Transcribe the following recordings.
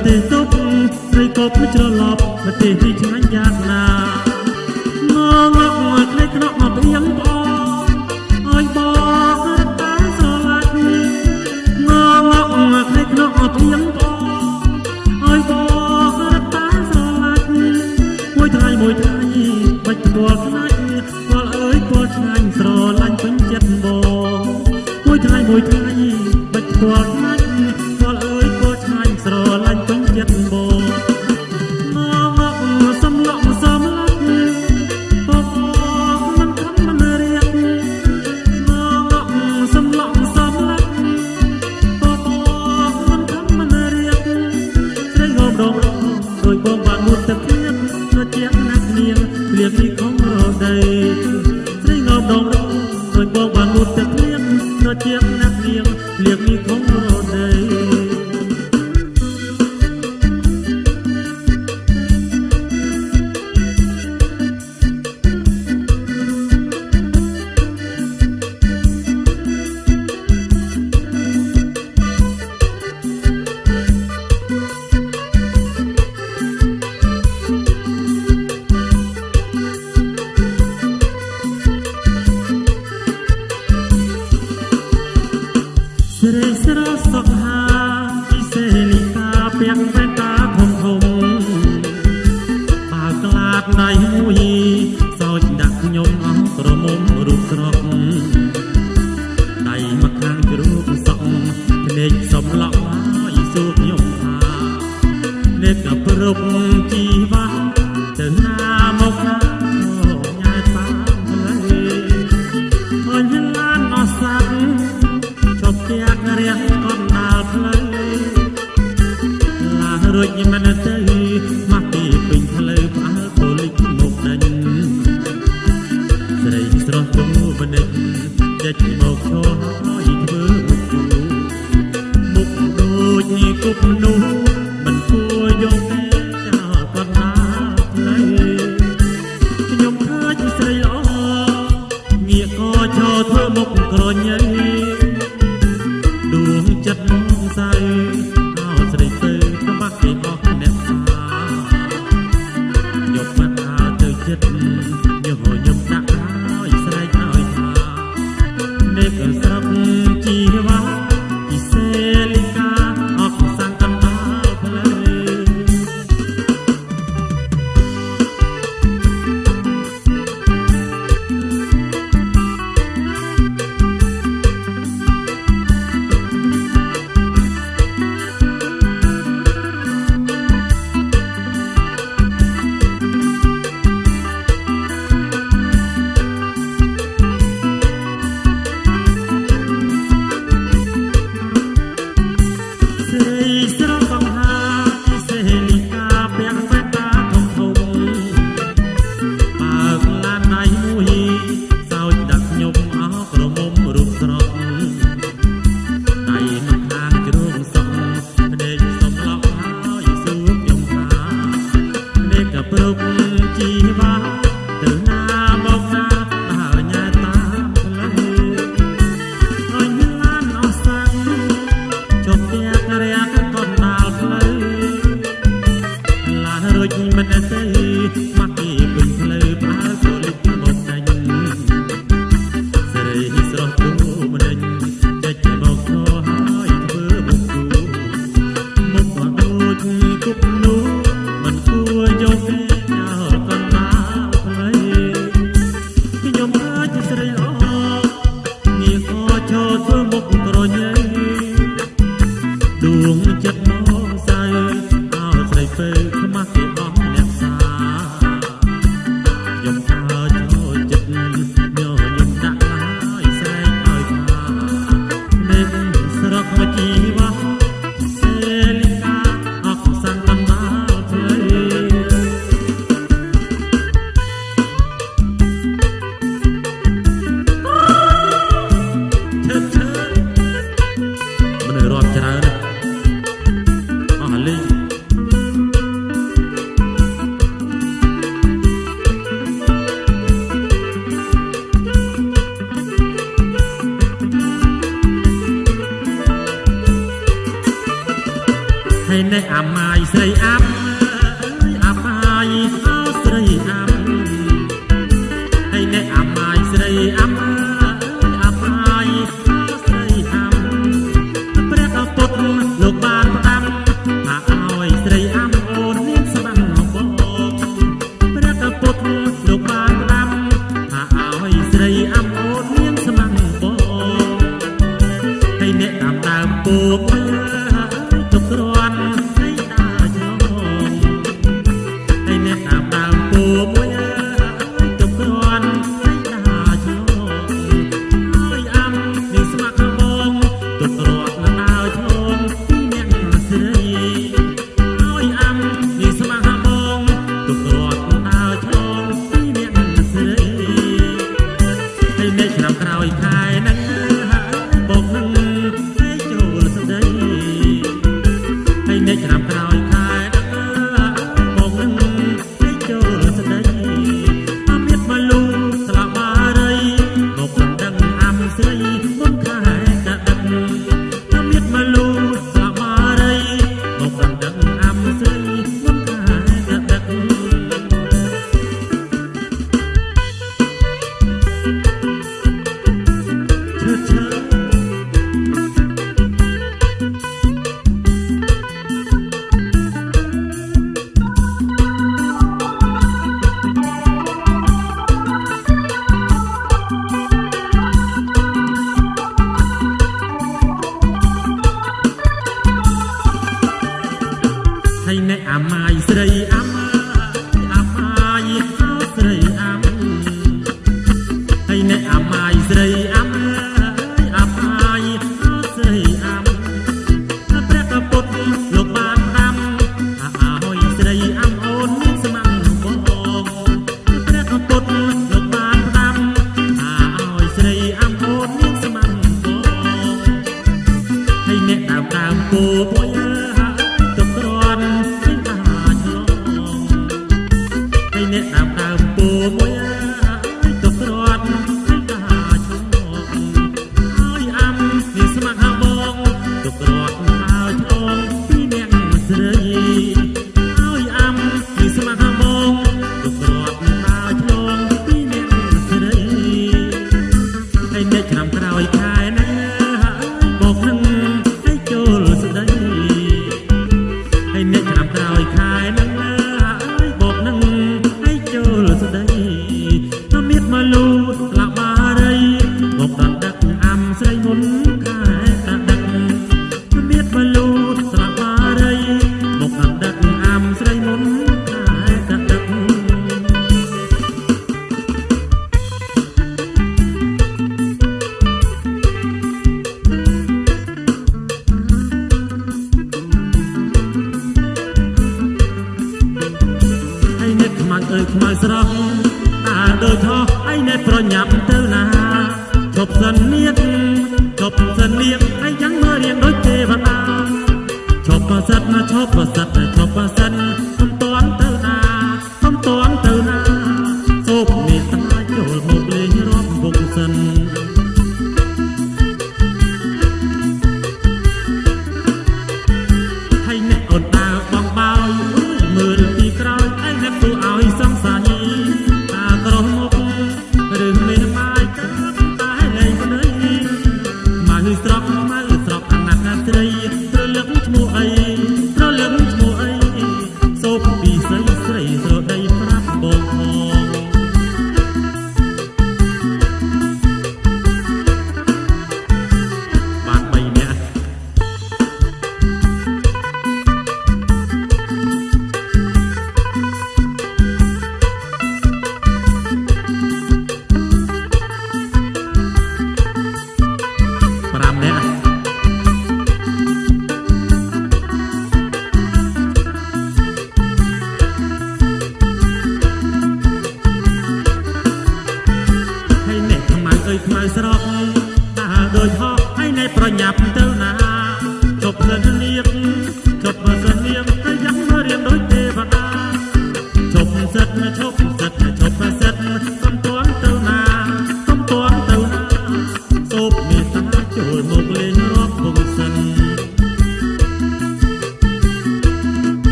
But there's ជ្រេះស្រស់សុខហើយ chất អ្នកតាមដើមពូផ្លាទុកគ្រាន់ឲ្យដាច់ញោមហើយអ្នកតាមដើមពូមួយទុកគ្រាន់ឲ្យដាច់ញោមហើយអាំនេះស្ម័គ្របងទុករត់ណាស់ញោមពីអ្នកស្រីហើយអាំនេះស្ម័គ្របងទុករត់ណាស់ញោមពីអ្នកស្រីហើយអ្នកក្រៅក្រោយខា broken អើយខ្មៅស្រស់តើដូចថោះឯនេះប្រញាប់ទៅណាជប់សិននៀតជប់សិននៀត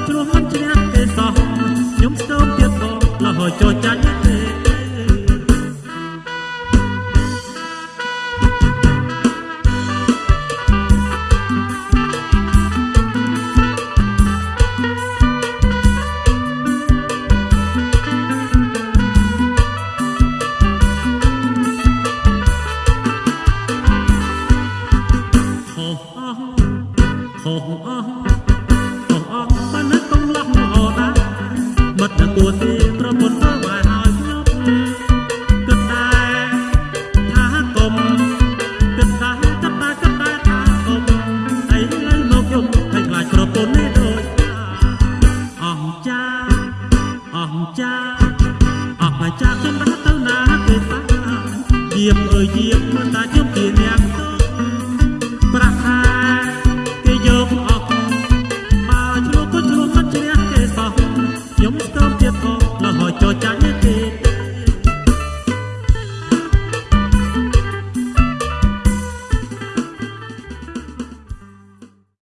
មួយជ្រុះមិនជ្រះទេសោះខ្ញុំស្ទើរទៀតបងលះចោចចាញ់ទេ哦。 ទទួលទានប្រពន្ធសមកឲ្យខ្ញុំគិតតែថាកុំគិតតែគិតតែគិតតែថាកុំអីលើមកខ្ញុំឲ្យខ្លាចប្រពន្ធនេះដូចអស់ចាអស់ចាអស់ចាខ្ញុំបានទៅណាគេតាយាមអើយយាមមិនតា